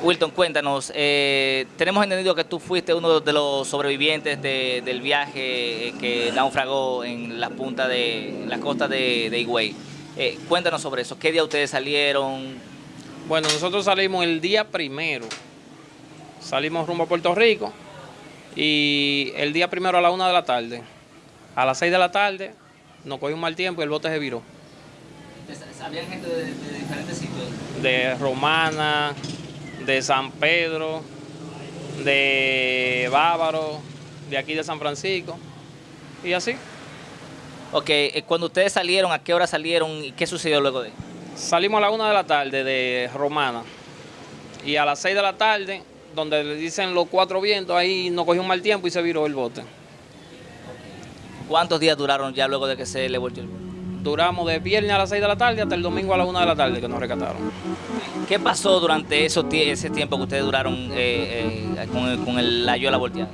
Wilton, cuéntanos, eh, tenemos entendido que tú fuiste uno de los sobrevivientes de- del viaje eh, que naufragó en la punta de, en la costa de, de Higüey. Eh, cuéntanos sobre eso, ¿qué día ustedes salieron? Bueno, nosotros salimos el día primero. Salimos rumbo a Puerto Rico y el día primero a la una de la tarde. A las seis de la tarde nos cogió un mal tiempo y el bote se viró. ¿Sabían gente de, de diferentes sitios? De Romana, de San Pedro, de Bávaro, de aquí de San Francisco y así. Ok, eh, cuando ustedes salieron, ¿a qué hora salieron y qué sucedió luego de? Salimos a la una de la tarde de Romana y a las seis de la tarde, donde le dicen los cuatro vientos, ahí nos cogió un mal tiempo y se viró el bote. ¿Cuántos días duraron ya luego de que se le volvió el bote? Duramos de viernes a las 6 de la tarde hasta el domingo a la 1 de la tarde que nos rescataron. ¿Qué pasó durante esos ese tiempo que ustedes duraron eh, eh, con, el- con el- la yola volteada?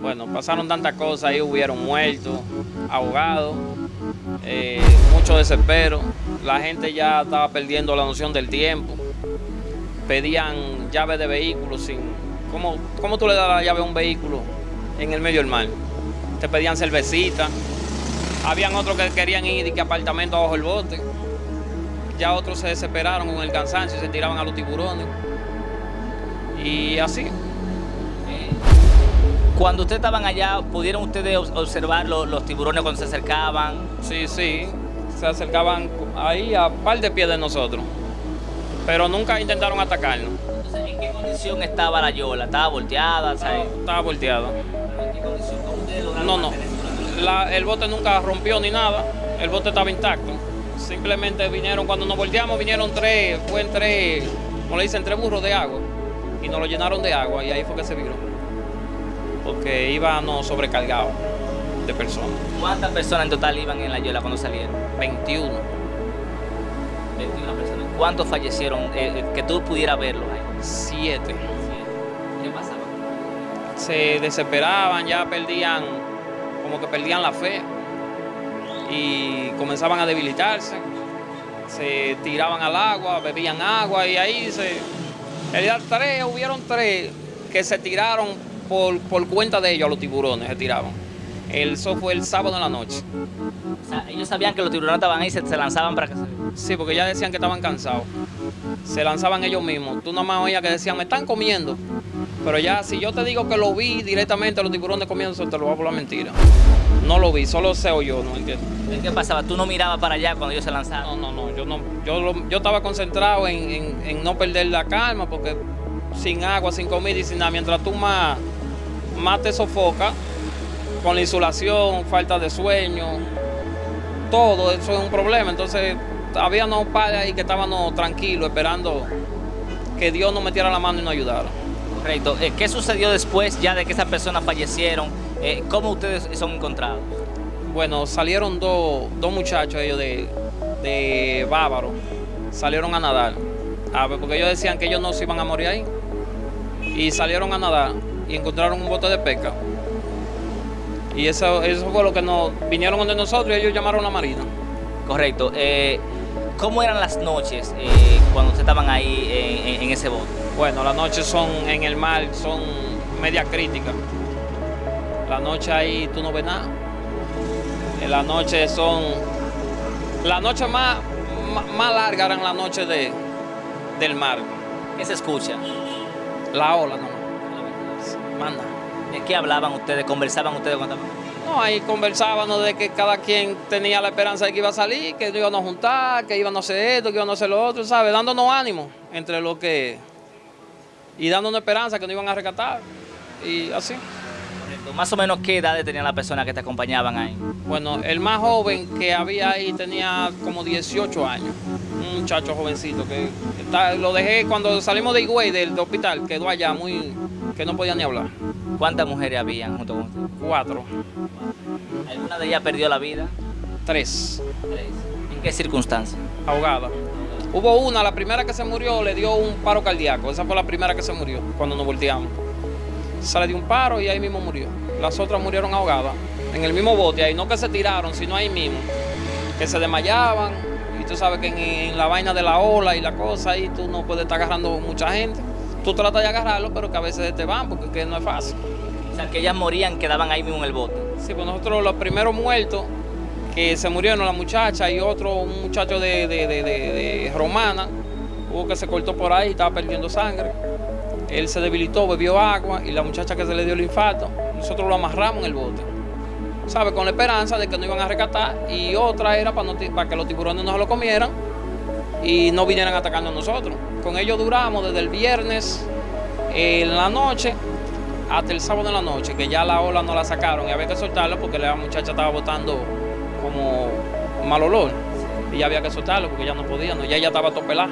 Bueno, pasaron tantas cosas, ahí hubieron muertos, ahogados, eh, mucho desespero. La gente ya estaba perdiendo la noción del tiempo. Pedían llaves de vehículos sin... ¿Cómo, ¿Cómo tú le das la llave a un vehículo en el medio del mar? Te pedían cervecita. Habían otros que querían ir y que apartamento abajo el bote. Ya otros se desesperaron con el cansancio y se tiraban a los tiburones. Y así. Cuando ustedes estaban allá, ¿pudieron ustedes ob- observar lo- los tiburones cuando se acercaban? Sí, sí, se acercaban ahí a par de pies de nosotros, pero nunca intentaron atacarnos. Entonces, ¿en qué condición estaba la yola? ¿Estaba volteada? ¿sabes? Estaba volteado. ¿En qué condición? ¿Cómo ustedes No, no, La- el bote nunca rompió ni nada, el bote estaba intacto. Simplemente vinieron, cuando nos volteamos, vinieron tres, fue en tres, como le dicen, tres burros de agua, y nos lo llenaron de agua, y ahí fue que se viró. Porque íbamos sobrecargados de personas, ¿Cuántas personas en total iban en la yola cuando salieron? 21. 21 personas. ¿Cuántos fallecieron? eh, eh, que tú pudieras verlos ahí. Siete. ¿Qué pasaba? se desesperaban, ya perdían, como que perdían la fe y comenzaban a debilitarse, se tiraban al agua, bebían agua y ahí se... El día tres, hubieron tres que se tiraron por, por cuenta de ellos a los tiburones, se tiraban. El, eso fue el sábado en la noche. O sea, ellos sabían que los tiburones estaban ahí y se, se lanzaban para que se... Sí, porque ya decían que estaban cansados. Se lanzaban ellos mismos. Tú nomás oías que decían, me están comiendo. Pero ya, si yo te digo que lo vi directamente, los tiburones comiendo, te lo voy a por la mentira. No lo vi, solo se oyó, ¿no entiendes? ¿Qué pasaba? ¿Tú no mirabas para allá cuando ellos se lanzaban? No, no, no, yo no, yo, lo- yo estaba concentrado en, en- en no perder la calma, porque sin agua, sin comida y sin nada, mientras tú más, más te sofocas, con la insolación, falta de sueño, todo eso es un problema. Entonces, había unos padres ahí que estábamos tranquilos, esperando que Dios nos metiera la mano y nos ayudara. Correcto. Eh, ¿Qué sucedió después ya de que esas personas fallecieron? Eh, ¿Cómo ustedes son encontrados? Bueno, salieron dos, dos muchachos ellos de, de Bávaro, salieron a nadar, a ver, porque ellos decían que ellos no se iban a morir ahí, y salieron a nadar y encontraron un bote de pesca. Y eso, eso fue lo que nos vinieron donde nosotros y ellos llamaron a la marina. Correcto. Eh, ¿Cómo eran las noches eh, cuando ustedes estaban ahí en, ese bote? Bueno, las noches son en el mar, son media críticas. La noche ahí tú no ves nada. En la noche son. La noche más, más, más larga eran las noches de, del mar. ¿Qué se escucha? La ola nomás. Manda. ¿De qué hablaban ustedes? ¿Conversaban ustedes cuando? No, ahí conversábamos de que cada quien tenía la esperanza de que iba a salir, que íbamos a juntar, que íbamos a hacer esto, que íbamos a hacer lo otro, ¿sabes? Dándonos ánimo entre lo que. Y dándonos esperanza que nos iban a rescatar. Y así. Correcto. Más o menos qué edades tenían las personas que te acompañaban ahí. Bueno, el más joven que había ahí tenía como 18 años. Un muchacho jovencito que está- lo dejé cuando salimos de Higüey, del, del hospital, quedó allá muy. Que no podía ni hablar. ¿Cuántas mujeres habían junto con ustedes? Cuatro, ¿Alguna de ellas perdió la vida? tres, Tres. ¿En qué circunstancias? ahogadas. Hubo una, la primera que se murió le dio un paro cardíaco. Esa fue la primera que se murió cuando nos volteamos. Se le dio un paro y ahí mismo murió. Las otras murieron ahogadas. En el mismo bote, ahí no que se tiraron, sino ahí mismo. Que se desmayaban. Y tú sabes que en, en la vaina de la ola y la cosa, ahí tú no puedes estar agarrando mucha gente. Tú tratas de agarrarlo, pero que a veces te van porque que no es fácil. O sea, que ellas morían, quedaban ahí mismo en el bote. Sí, pues nosotros los primeros muertos que se murieron la muchacha y otro, un muchacho de, de, de, de Romana, hubo que se cortó por ahí, estaba perdiendo sangre. Él se debilitó, bebió agua y la muchacha que se le dio el infarto, nosotros lo amarramos en el bote. ¿Sabe? Con la esperanza de que no iban a rescatar y otra era para, no, para que los tiburones no se lo comieran y no vinieran atacando a nosotros. Con ellos duramos desde el viernes en la noche hasta el sábado en la noche, que ya la ola no la sacaron y había que soltarla porque la muchacha estaba botando como mal olor y ya había que soltarlo porque ya no podía, no, ya ella estaba topelada.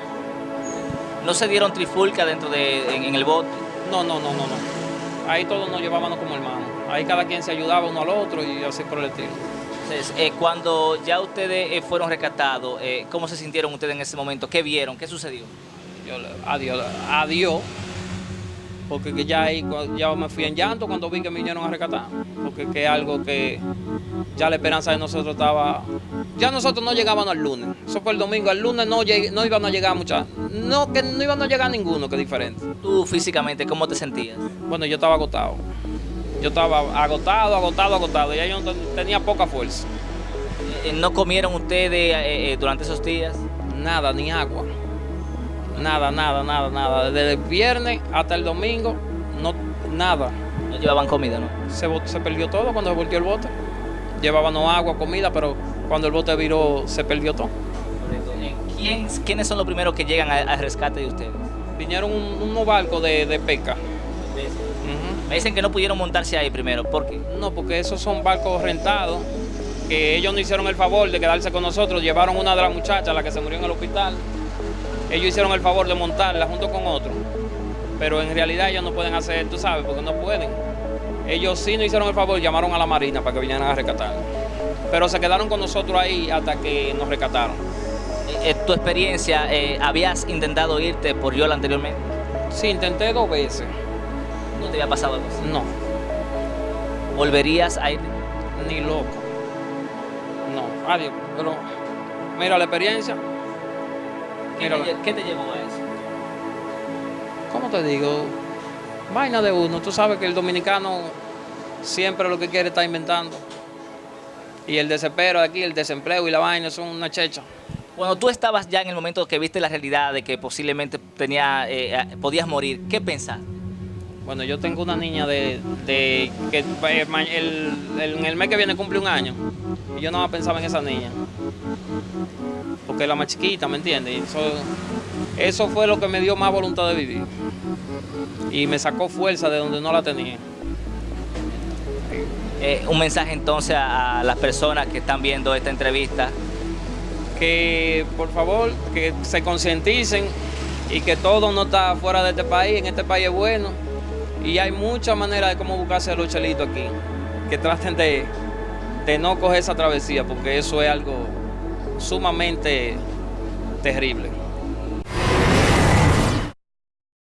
¿No se dieron trifulca dentro de en, el bote? No, no, no, no, no. Ahí todos nos llevábamos como hermanos. Ahí cada quien se ayudaba uno al otro y así por el estilo. Entonces, eh, cuando ya ustedes eh, fueron rescatados, eh, ¿cómo se sintieron ustedes en ese momento? ¿Qué vieron? ¿Qué sucedió? Yo, adiós, adiós porque ya ahí ya me fui en llanto cuando vi que me vinieron a rescatar, porque que es algo que ya la esperanza de nosotros estaba, ya nosotros no llegábamos al lunes, eso fue el domingo, el lunes no, no iban a llegar muchas, no, que no iban a llegar ninguno, que es diferente. ¿Tú físicamente cómo te sentías? Bueno, yo estaba agotado, yo estaba agotado, agotado, agotado, ya yo tenía poca fuerza. Eh, ¿No comieron ustedes eh, eh, durante esos días? Nada, ni agua. Nada, nada, nada, nada. Desde el viernes hasta el domingo, no, nada. No llevaban comida, ¿no? Se, se perdió todo cuando se volvió el bote. Llevábamos agua, comida, pero cuando el bote viró, se perdió todo. ¿Quiénes son los primeros que llegan al rescate de ustedes? Vinieron unos barcos de, de pesca. Me dicen que no pudieron montarse ahí primero. ¿Por qué? No, porque esos son barcos rentados, que ellos no hicieron el favor de quedarse con nosotros. Llevaron una de las muchachas, la que se murió en el hospital, ellos hicieron el favor de montarla junto con otro, pero en realidad ellos no pueden hacer, tú sabes, porque no pueden. Ellos sí no hicieron el favor, llamaron a la Marina para que vinieran a rescatar. Pero se quedaron con nosotros ahí hasta que nos rescataron. ¿En tu experiencia, eh, habías intentado irte por Yola anteriormente? Sí, intenté dos veces. ¿No te había pasado algo No. ¿Volverías a ir? Ni loco. No, adiós. Pero mira la experiencia, ¿Qué, te, llevó a eso? ¿Cómo te digo? Vaina de uno. Tú sabes que el dominicano siempre lo que quiere está inventando. Y el desespero aquí, el desempleo y la vaina son una checha. Cuando tú estabas ya en el momento que viste la realidad de que posiblemente tenía, eh, eh, podías morir, ¿qué pensaste? Bueno, yo tengo una niña de, que eh, en el mes que viene cumple un año y yo no pensaba en esa niña porque es la más chiquita, ¿me entiendes? Eso, eso fue lo que me dio más voluntad de vivir. Y me sacó fuerza de donde no la tenía. Eh, un mensaje entonces a, las personas que están viendo esta entrevista. Que por favor, que se concienticen y que todo no está fuera de este país, en este país es bueno. Y hay muchas maneras de cómo buscarse los chelitos aquí. Que traten de, de no coger esa travesía, porque eso es algo sumamente terrible.